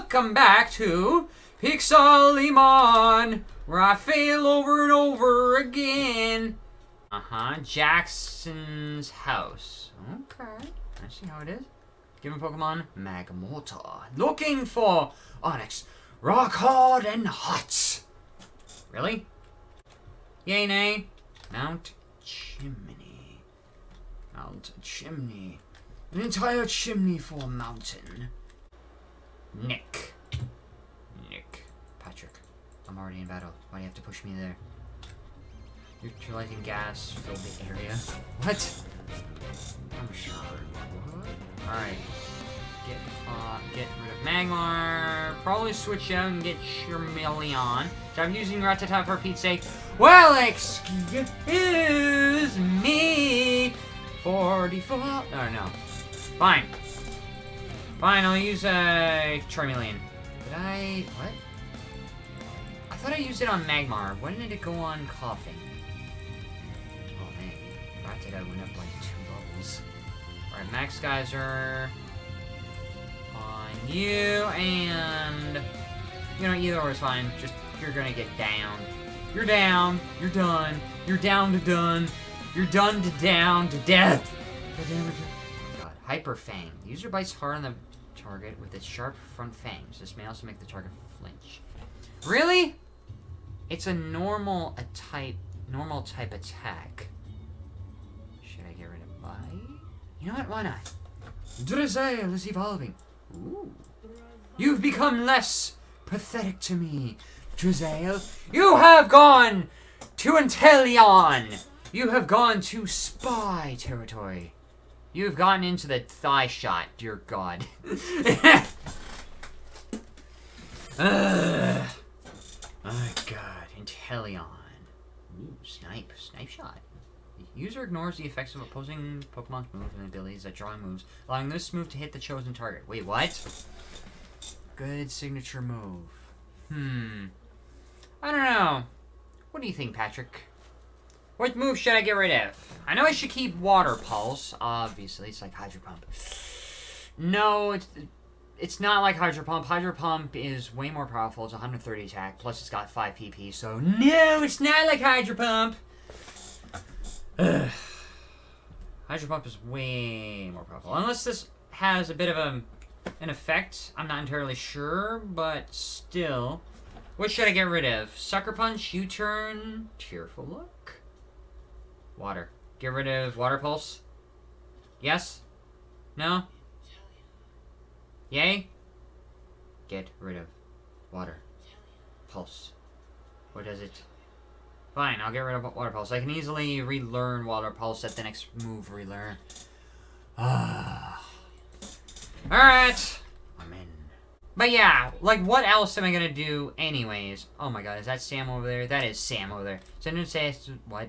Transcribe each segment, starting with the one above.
welcome back to Pixelmon, where I fail over and over again. Uh-huh, Jackson's house. Okay, I see how it is. Given Pokemon, Magmortar. Looking for Onix. Rock hard and hot. Really? Yay, nay. Mount Chimney. Mount Chimney. An entire chimney for a mountain. Nick. Nick. Patrick. I'm already in battle. Why do you have to push me there? Neutralizing gas filled the area. What? I'm sure. What? Alright. Get uh, get rid of Magmar. Probably switch out and get Charmeleon. So I'm using Rattata for Pete's sake. Well, excuse me. 44. Oh, no. Fine. Fine, I'll use uh, Charmeleon. Did I... What? I thought I used it on Magmar. When did it go on Koffing? Oh, man. Rattata went up like two levels. Alright, Max Geyser. On you, and... You know, either or is fine. Just, you're gonna get down. You're down. You're done. You're down to done. You're done to down to death. God. Hyper Fang. User bites hard on the target with its sharp front fangs. This may also make the target flinch. Really? It's a normal a type normal type attack. Should I get rid of my? You know what? Why not? Drizzile is evolving. Ooh. You've become less pathetic to me, Drizzile. You have gone to Inteleon. You have gone to spy territory. You've gotten into the thigh shot, dear God. Ugh. God, Inteleon. Ooh, snipe, snipe shot. User ignores the effects of opposing Pokemon's moves and abilities that drawing moves, allowing this move to hit the chosen target. Wait, what? Good signature move. Hmm. I don't know. What do you think, Patrick? What move should I get rid of? I know I should keep Water Pulse. Obviously, it's like Hydro Pump. No, it's it's not like Hydro Pump. Hydro Pump is way more powerful. It's 130 attack, plus it's got 5 PP. So, no, it's not like Hydro Pump. Hydro Pump is way more powerful. Unless this has a bit of a, an effect. I'm not entirely sure, but still. What should I get rid of? Sucker Punch, U-Turn, Tearful Look? Water. Get rid of Water Pulse? Yes? No? Yay? Get rid of Water. Pulse. What does it? Fine, I'll get rid of Water Pulse. I can easily relearn Water Pulse at the next move relearn. Ah. Alright. I'm in. But yeah, like, what else am I gonna do anyways? Oh my god, is that Sam over there? That is Sam over there. So I say, what?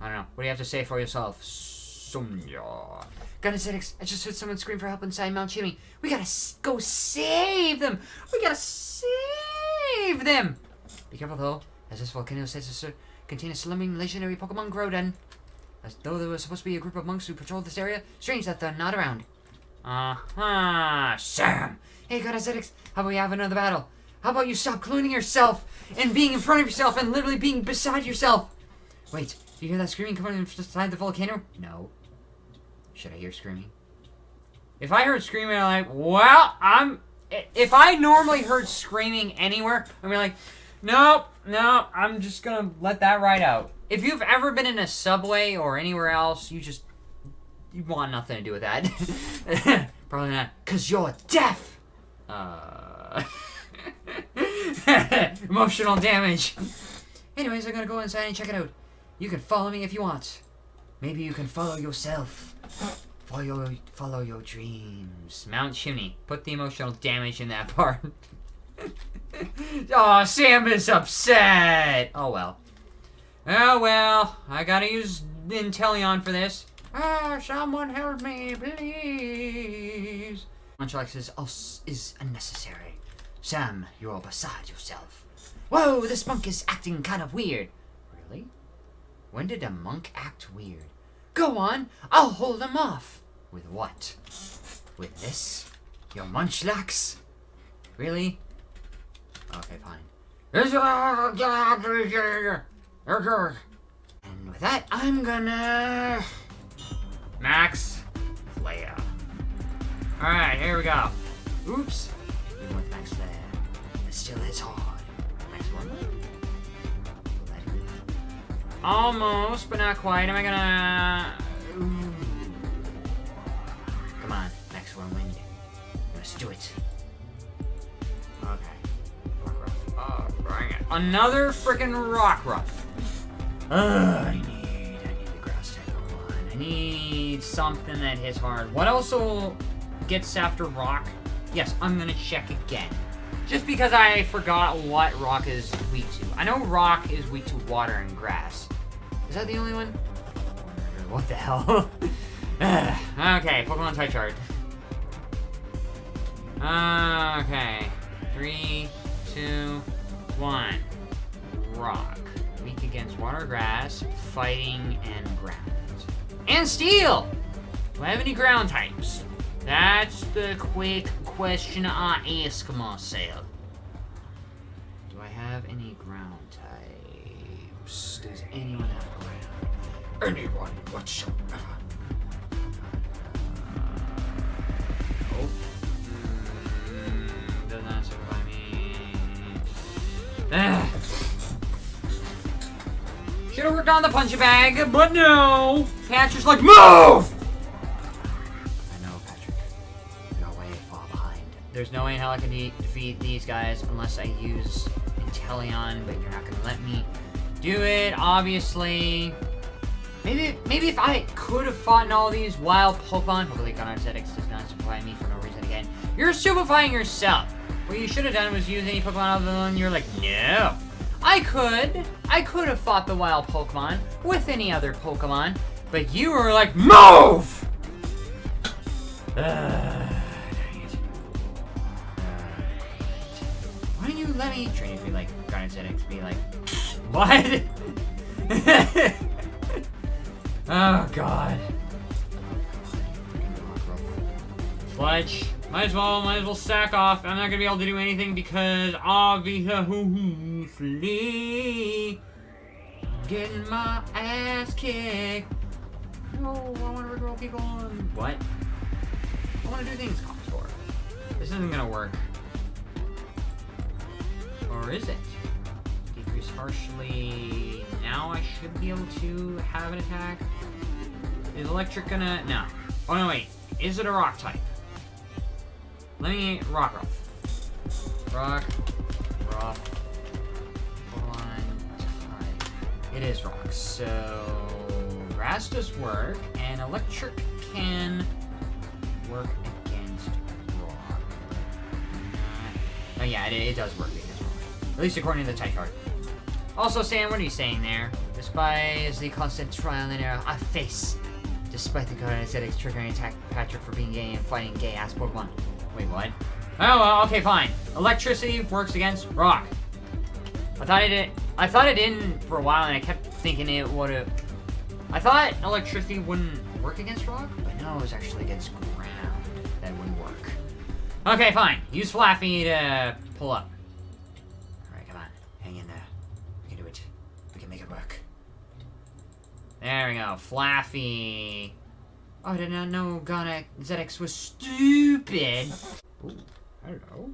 I don't know. What do you have to say for yourself? Sumya. Gunazetics, I just heard someone scream for help inside Mount Chimney. We gotta go save them! We gotta save them! Be careful though, as this volcano says to contain a slumbering legendary Pokemon Groudon. As though there was supposed to be a group of monks who patrolled this area. Strange that they're not around. Uh-huh, Sam! Hey, Gunazetics, how about we have another battle? How about you stop cloning yourself and being in front of yourself and literally being beside yourself? Wait, do you hear that screaming coming from inside the volcano? No. Should I hear screaming? If I heard screaming, I'm like, well, I'm... If I normally heard screaming anywhere, I'm like, nope, no, I'm just gonna let that ride out. If you've ever been in a subway or anywhere else, you just... You want nothing to do with that. Probably not. Because you're deaf! Uh... Emotional damage. Anyways, I'm gonna go inside and check it out. You can follow me if you want. Maybe you can follow yourself. Follow, follow your dreams. Mount Chimney. Put the emotional damage in that part. oh, Sam is upset. Oh, well. Oh, well. I gotta use Inteleon for this. Ah, someone help me, please. Munchlax is, us is unnecessary. Sam, you're beside yourself. Whoa, this monk is acting kind of weird. Really? When did a monk act weird? Go on, I'll hold him off. With what? With this? Your munchlax? Really? Okay, fine. And with that, I'm gonna... Max Flare. Alright, here we go. Oops. Even with Max Flare, it still hits hard. Almost, but not quite. Am I gonna... Come on, Max one wind. Let's do it. Okay. Oh, bring it. Another freaking Rockruff. Ugh, I need, I need the grass type one. I need something that hits hard. What also gets after rock? Yes, I'm gonna check again. Just because I forgot what rock is weak to. I know rock is weak to water and grass. Is that the only one? What the hell? okay, Pokemon type chart. Uh, okay. Three, two, one. Rock. Weak against water, grass, fighting, and ground. And steel! Do I have any ground types? That's the quick question I ask myself. Do I have any ground types? Does anyone have ground? Anyone whatsoever? Mm. Ah. Should have worked on the punching bag, but no! Patrick's like, MOVE! There's no way in hell I can de defeat these guys unless I use Inteleon, but you're not gonna let me do it, obviously. Maybe, maybe if I could have fought all these wild Pokemon, hopefully Gunnar ZX does not supply me for no reason again. You're stupefying yourself. What you should have done was use any Pokemon other than you're like, no. I could. I could have fought the wild Pokemon with any other Pokemon, but you were like, MOVE! Uh, let me train be like Garnet ZX be like, what? oh god. Fletch. Might as well, might as well sack off. I'm not gonna be able to do anything because obviously getting my ass kicked. No, I want to regrow people. And what? I want to do things Contour. This isn't gonna work. Or is it? Decrease harshly. Now I should be able to have an attack. Is electric gonna? No. Oh no, wait. Is it a rock type? Let me rock off. Rock, rock. It is rock, so grass does work, and electric can work against rock. Oh yeah, it, it does work. At least according to the type card. Also, Sam, what are you saying there? Despise the constant trial and error I face. Despite the aesthetics triggering attack Patrick for being gay and fighting gay-ass Pokemon. Wait, what? Oh, well, okay, fine. Electricity works against rock. I thought it did. I thought it didn't for a while, and I kept thinking it would have. I thought electricity wouldn't work against rock, but no, it was actually against ground that wouldn't work. Okay, fine. Use Flaaffy to pull up. Alright, come on. Hang in there. We can do it. We can make it work. There we go. Flaaffy. Oh, I did not know Ghana ZX was stupid. Ooh, hello.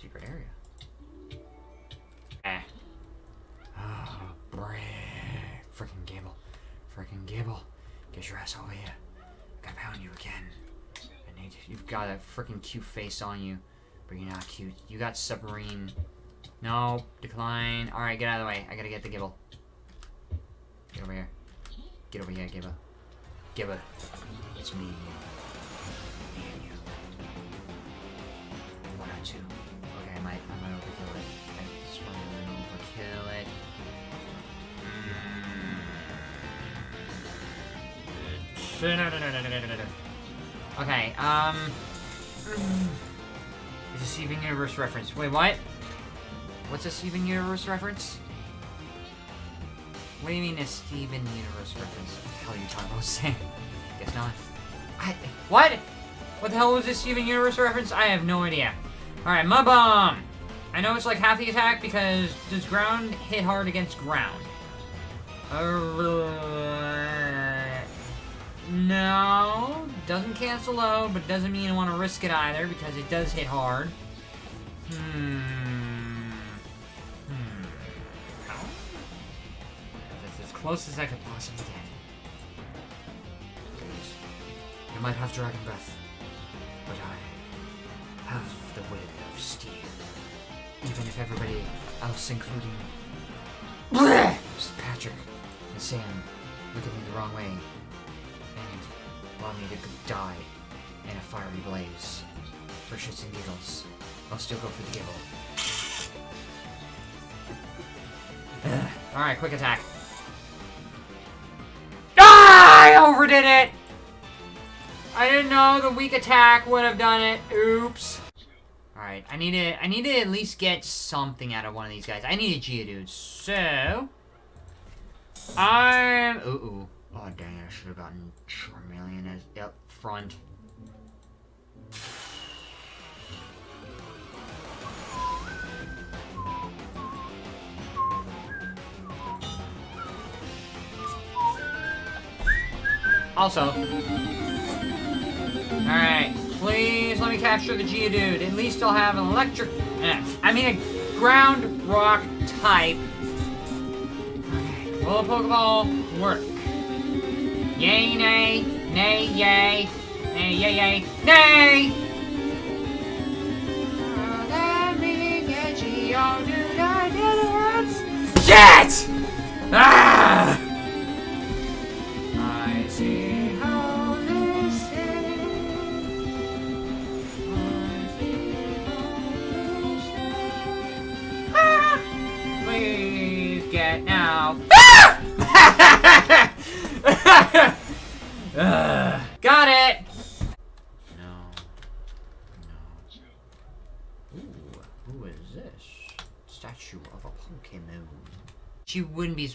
Secret area. Eh. Oh, brave. Freaking Gable. Freaking Gable. Get your ass over here. Gotta pound you again. I need You've got a freaking cute face on you, but you're not cute. You got submarine. No, decline. Alright, get out of the way. I gotta get the Gible. Get over here. Get over here, Gible. Gible. It's me. Me and you. One or two. Okay, I might, I might overkill it. I just want to overkill it. Mm. Okay, um... It's a Steven Universe reference. Wait, what? What's a Steven Universe reference? What do you mean a Steven Universe reference? What the hell are you talking about, Sam? Guess not. I, what? What the hell was this Steven Universe reference? I have no idea. Alright, Mud Bomb! I know it's like half the attack because does ground hit hard against ground? Uh, no. Doesn't cancel low, but doesn't mean I want to risk it either because it does hit hard. Hmm. Close as I could possibly get. Please. You might have Dragon Breath, but I have the will of steel. Even if everybody else, including Patrick and Sam, look at me the wrong way and want me to die in a fiery blaze for shits and giggles, I'll still go for the giggle. Alright, quick attack. I it! I didn't know the weak attack would have done it. Oops. Alright, I need to I need to at least get something out of one of these guys. I need a Geodude. So I'm ooh ooh. Oh dang I should have gotten Charmeleon as yep, front. Also, Alright, please let me capture the Geodude. At least I'll have an electric... Eh, I mean a ground rock type. Okay, will a Pokeball work? Yay, nay, nay, yay, nay, yay, yay, nay!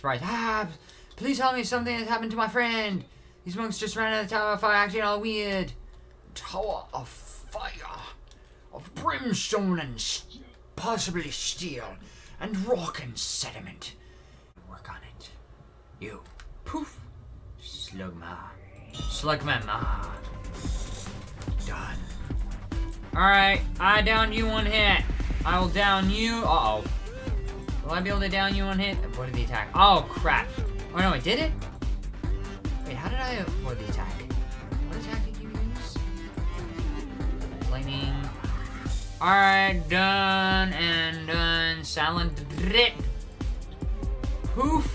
Surprised. Ah, please tell me something has happened to my friend. These monks just ran out of the Tower of Fire acting all weird. Tower of Fire. Of brimstone and s- possibly steel. And rock and sediment. Work on it. You. Poof. Slugma. Slugma. Done. Alright, I downed you one hit. I will down you. Uh oh. Will I be able to down you one hit? Avoid the attack. Oh, crap. Oh, no, I did it? Wait, how did I avoid the attack? What attack did you use? Lightning. Alright, done and done. Silent drip. Poof.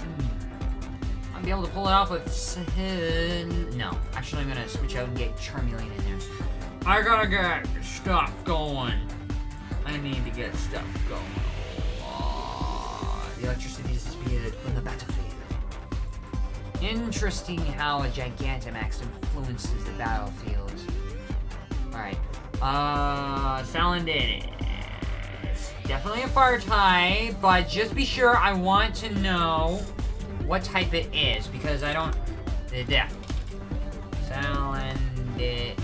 Hmm. I'll be able to pull it off with... No. Actually, I'm gonna switch out and get Charmeleon in there. I gotta get stuff going. I need to get stuff going. The electricity disappeared from the battlefield. Interesting how a Gigantamax influences the battlefield. Alright. Uh, Salandit is definitely a fire type, but just be sure I want to know what type it is, because I don't... The death. Salandit.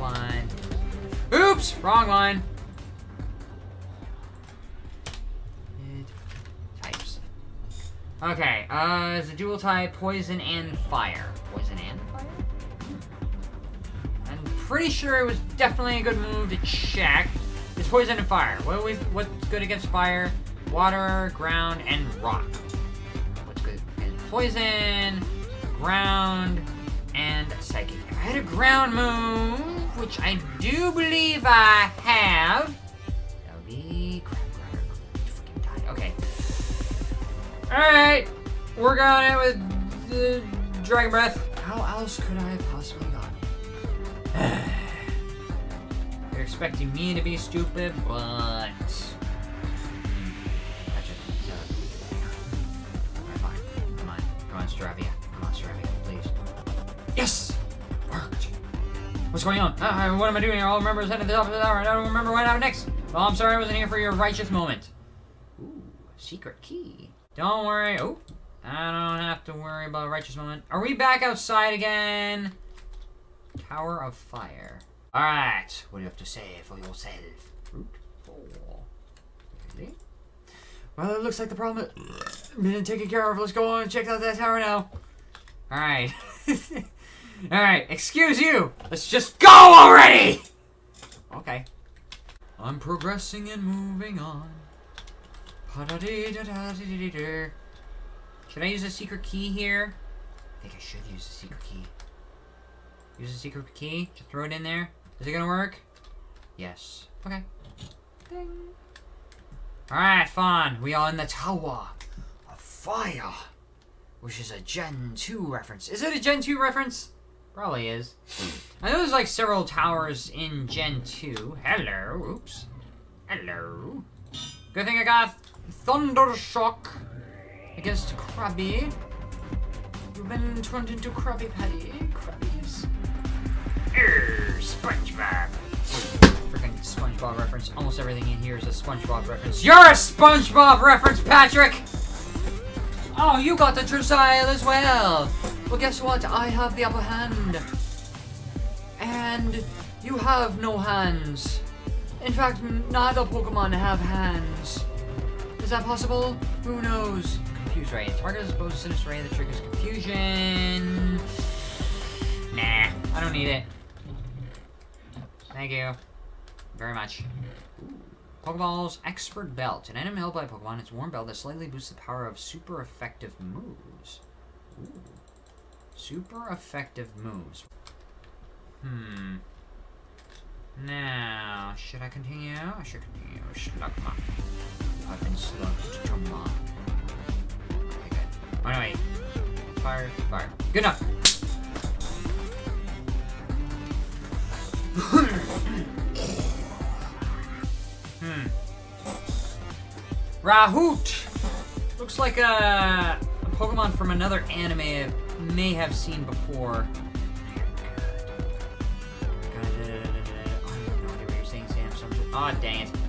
Line. Oops! Wrong line. Okay, uh, it's a dual type, poison and fire. Poison and fire? I'm pretty sure it was definitely a good move to check. It's poison and fire. What what's good against fire? Water, ground, and rock. What's good against poison, ground, and psychic. I had a ground move, which I do believe I have, Alright. Work on it with the Dragon Breath. How else could I have possibly gotten it? You're expecting me to be stupid, but. That's just. Uh, Alright, fine. Come on. Come on, Staravia. Come on, Staravia, please. Yes! Worked. What's going on? Uh, what am I doing here? All members headed to the top of the tower. I don't remember what happened next. Well, I'm sorry I wasn't here for your righteous moment. Ooh, secret key. Don't worry. Oh, I don't have to worry about a righteous moment. Are we back outside again? Tower of Fire. Alright, what do you have to say for yourself? 4. Really? Well, it looks like the problem has been taken care of. Let's go on and check out that tower now. Alright. Alright, excuse you! Let's just go already! Okay. I'm progressing and moving on. Should I use a secret key here? I think I should use a secret key. Use a secret key? Just throw it in there? Is it gonna work? Yes. Okay. Ding. Alright, fine. We are in the Tower of Fire. Which is a Gen 2 reference. Is it a Gen 2 reference? Probably is. I know there's like several towers in Gen 2. Hello. Oops. Hello. Good thing I got Thunder Shock against Krabby. You've been turned into Krabby Patty. Krabbies. Err, SpongeBob. Freaking SpongeBob reference. Almost everything in here is a SpongeBob reference. You're a SpongeBob reference, Patrick! Oh, you got the Drizzile as well. Well, guess what? I have the upper hand. And you have no hands. In fact, neither Pokemon have hands. That possible? Who knows? Confuse Ray. Target is opposed to Sinister Ray that triggers confusion. Nah, I don't need it. Thank you. Very much. Pokeballs Expert Belt. An item held by Pokemon, its warm belt that slightly boosts the power of super effective moves. Ooh. Super effective moves. Hmm. Now, should I continue? I should continue. Should Slugma. I've been slugged to mom. Okay, good. Anyway. Fire, fire. Good enough! hmm. Rahoot! Looks like a, a Pokemon from another anime I may have seen before. Oh, dang it.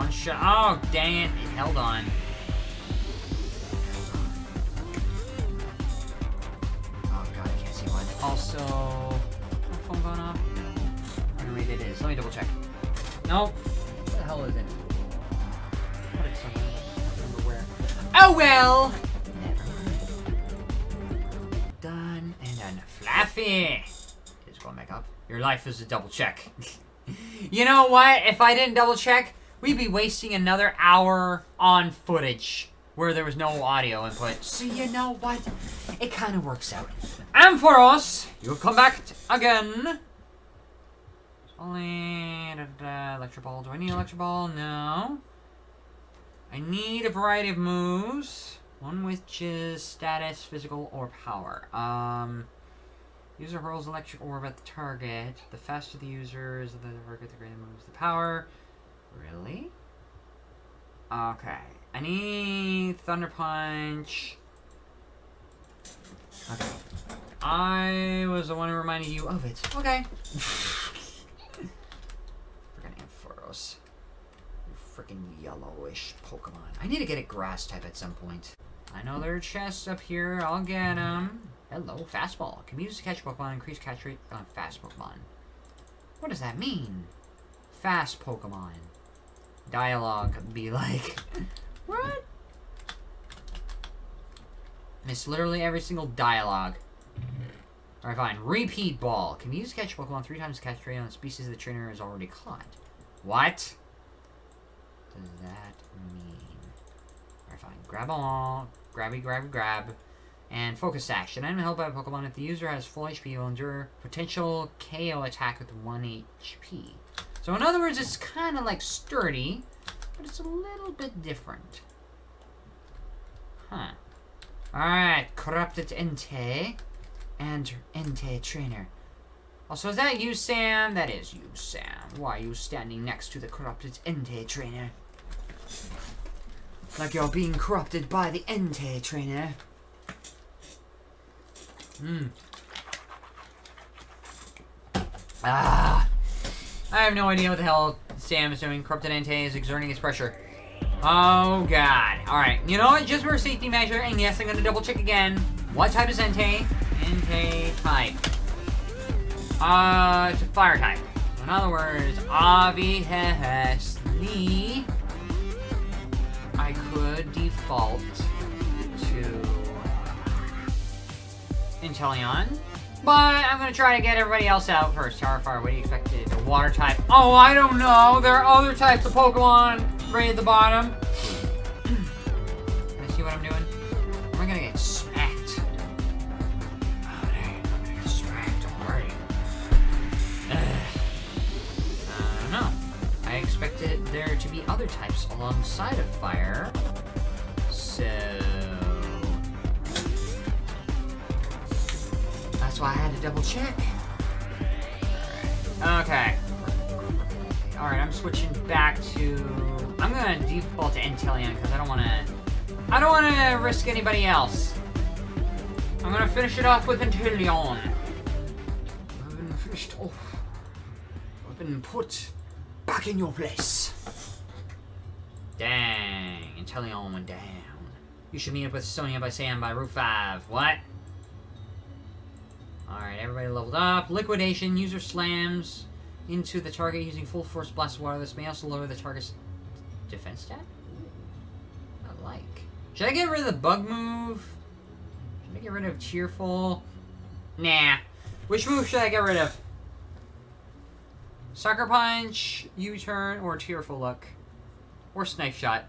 One shot. Oh, dang it. It held on. Oh, God, I can't see one. Also, my phone going off? No. Wait, it is. Let me double check. Nope. What the hell is it? I don't. Oh, well! Done and done. Fluffy! It's going back up. Your life is a double check. you know what? If I didn't double check, we'd be wasting another hour on footage where there was no audio input. So you know what? It kind of works out. And for us, you've come back again. Only electro ball. Do I need electric ball? No. I need a variety of moves. One which is status, physical, or power. Um. User hurls electric orb at the target. The faster the user is the target, the greater moves the power. Really? Okay. Need Thunder Punch. Okay. I was the one who reminded you of it. Okay. freaking Ampharos. Freaking yellowish Pokemon. I need to get a grass type at some point. I know there are chests up here. I'll get them. Hello, fastball. Can be used to catch Pokemon, increase catch rate on fast Pokemon. What does that mean? Fast Pokemon. Dialogue be like, what? Miss literally every single dialogue. Alright, fine. Repeat ball. Can used to catch Pokemon three times catch rate on a species the trainer has already caught. What? Does that mean? Alright, fine. Grab all. Grabby, grab, grab. And Focus Sash. An item held by a Pokemon if the user has full HP will endure potential KO attack with 1 HP. So in other words, it's kind of like Sturdy, but it's a little bit different. Huh. Alright, Corrupted Entei and Entei Trainer. Also, is that you, Sam? That is you, Sam. Why are you standing next to the Corrupted Entei Trainer? Like you're being corrupted by the Entei Trainer. Hmm. Ah. I have no idea what the hell Sam is doing. Corrupted Entei is exerting its pressure. Oh, God. Alright, you know what? Just for a safety measure, and yes, I'm gonna double check again. What type is Entei? Entei type. Uh, it's a fire type. In other words, obviously, I could default to Inteleon. But I'm gonna try to get everybody else out first. Fire, what do you expect? A water type? Oh, I don't know. There are other types of Pokemon right at the bottom. Can I see what I'm doing? Am I gonna get smacked? Oh, dang, I'm gonna get smacked already. Ugh. I don't know. I expected there to be other types alongside of fire. So... That's why I had to double check. Okay. Alright, I'm switching back to... I'm gonna default to Inteleon because I don't want to... I don't want to risk anybody else. I'm gonna finish it off with Inteleon. I've been finished off. I've been put back in your place. Dang, Inteleon went down. You should meet up with Sonia by Sam by Route 5. What? Alright, everybody leveled up. Liquidation. User slams into the target using full force blast water. This may also lower the target's defense stat. I like. Should I get rid of the bug move? Should I get rid of cheerful? Nah. Which move should I get rid of? Sucker punch, U-turn, or tearful look, or snipe shot.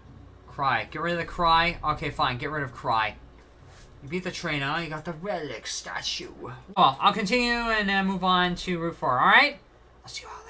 Cry. Get rid of the cry. Okay, fine. Get rid of cry. You beat the trainer. You got the relic statue. Well, I'll continue and uh, move on to Route 4, alright? I'll see you all